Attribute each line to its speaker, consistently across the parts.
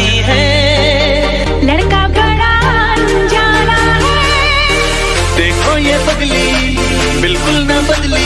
Speaker 1: भी है। लड़का बड़ा अनजाना
Speaker 2: है।
Speaker 3: देखो ये बदली बिल्कुल ना बदली।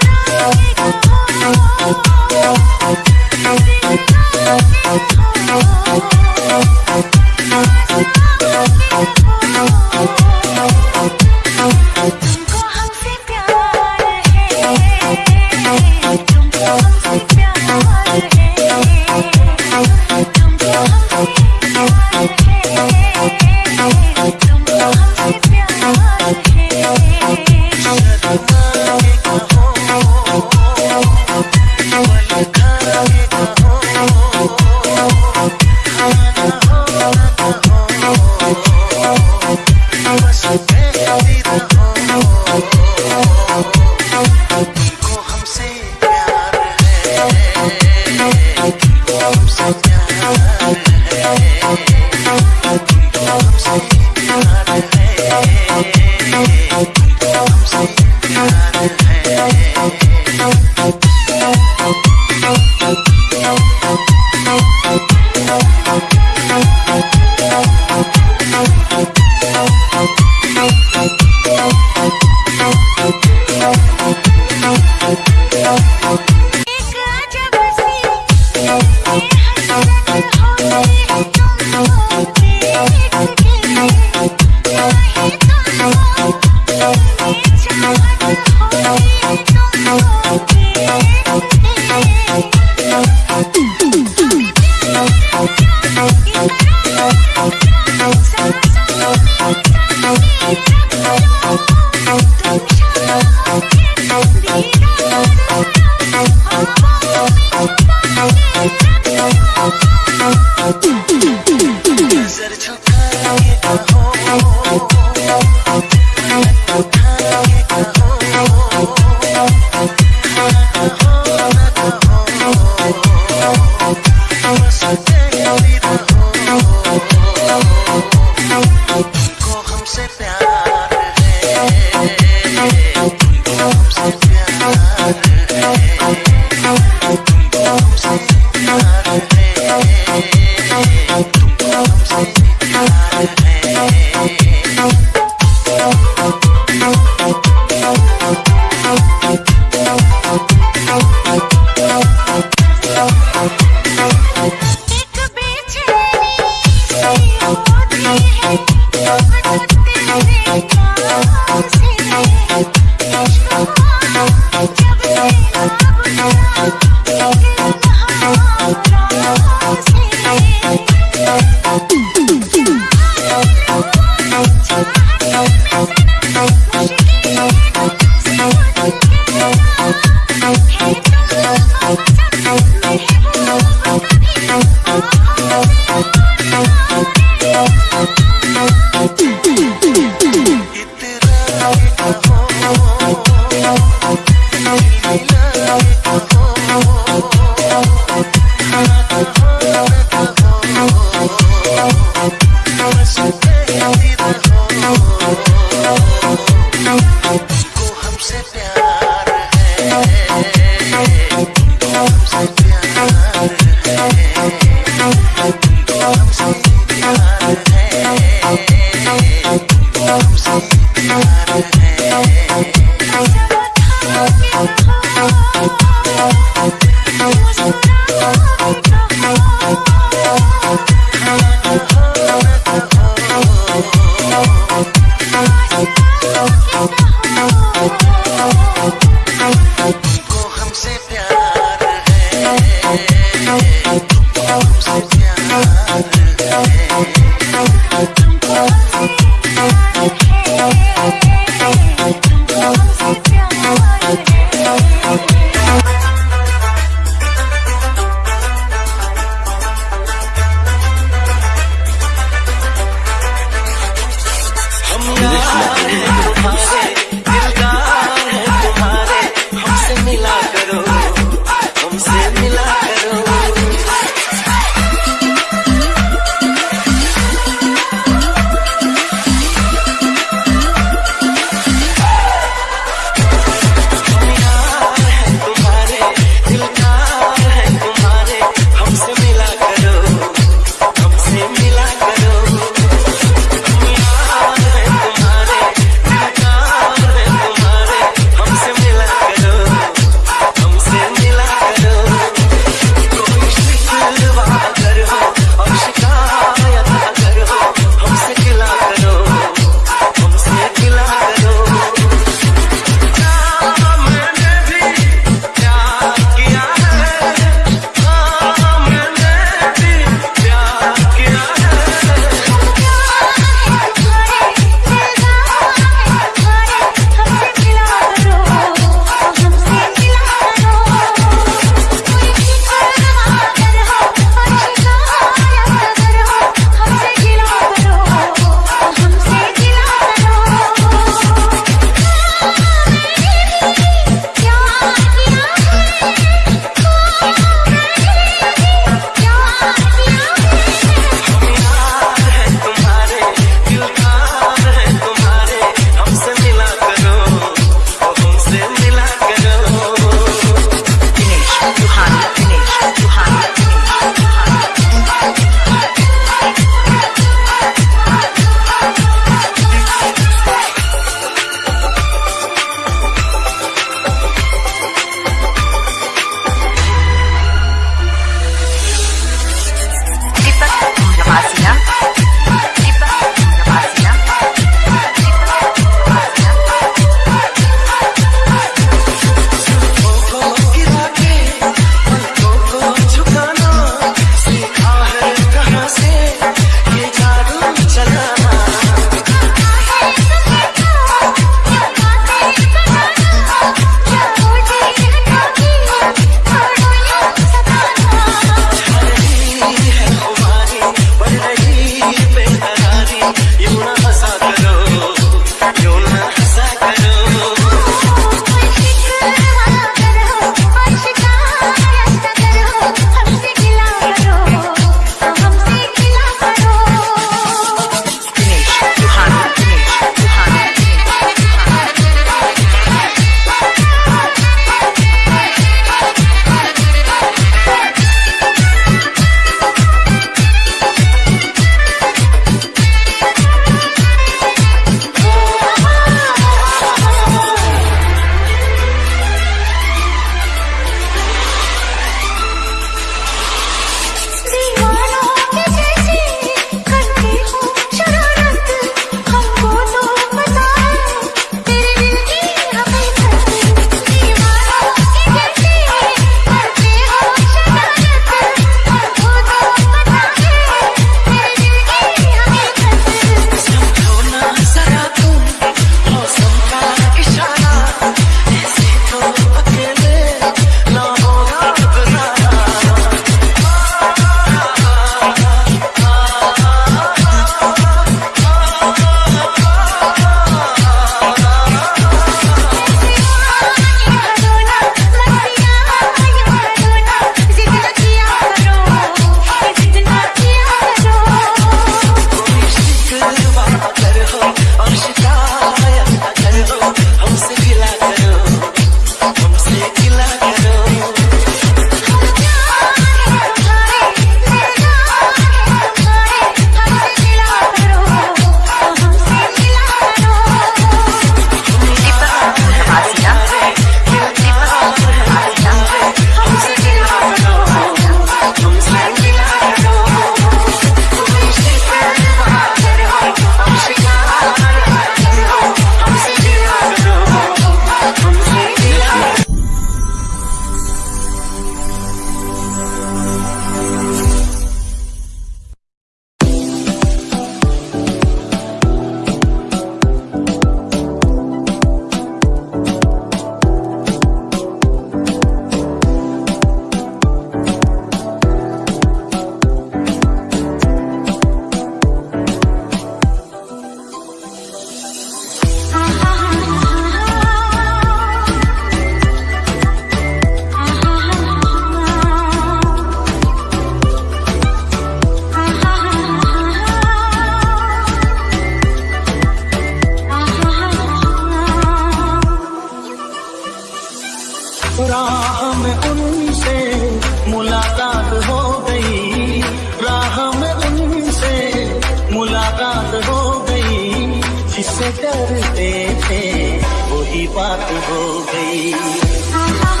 Speaker 3: not to rotate.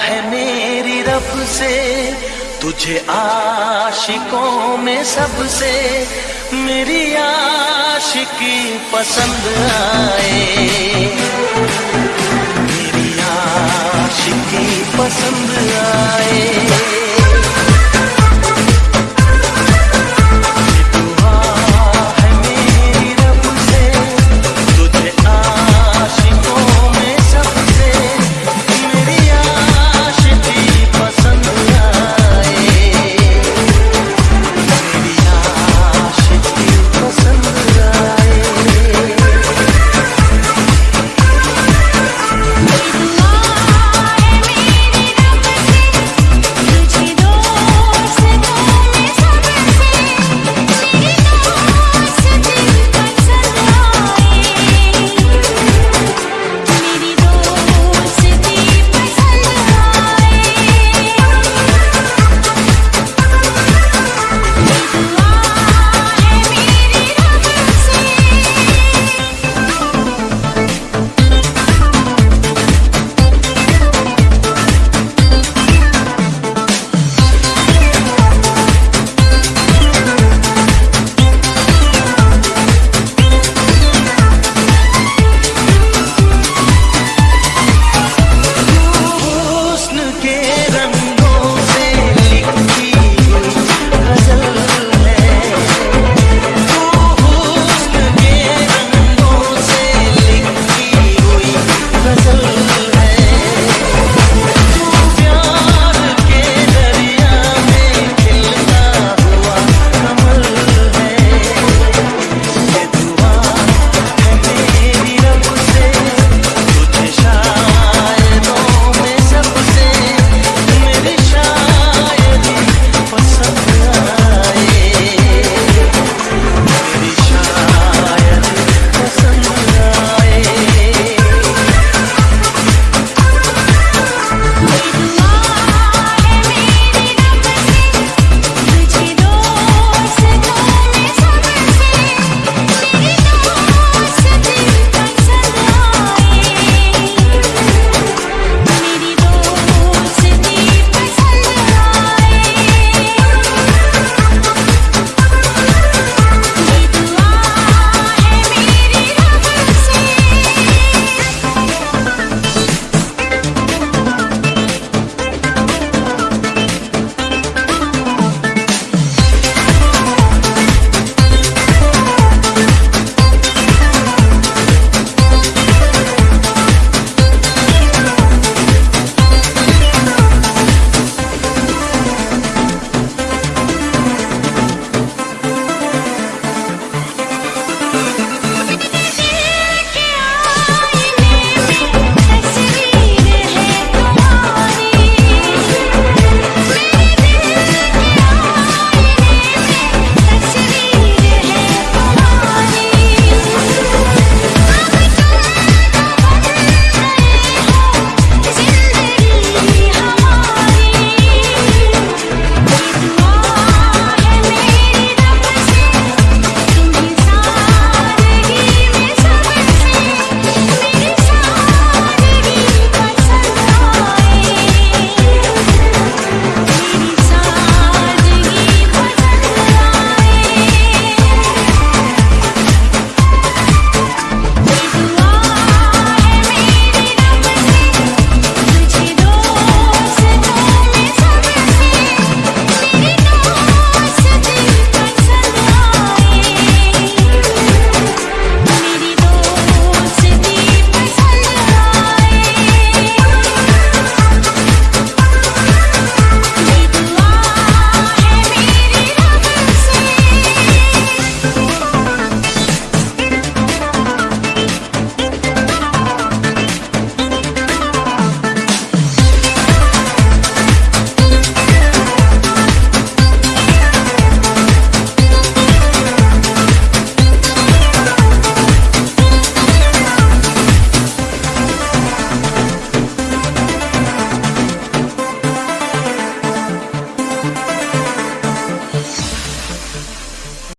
Speaker 3: है मेरी रब से, तुझे आशिकों में सबसे मेरी आशिकी पसंद आए। मेरी आशिकी पसंद आए।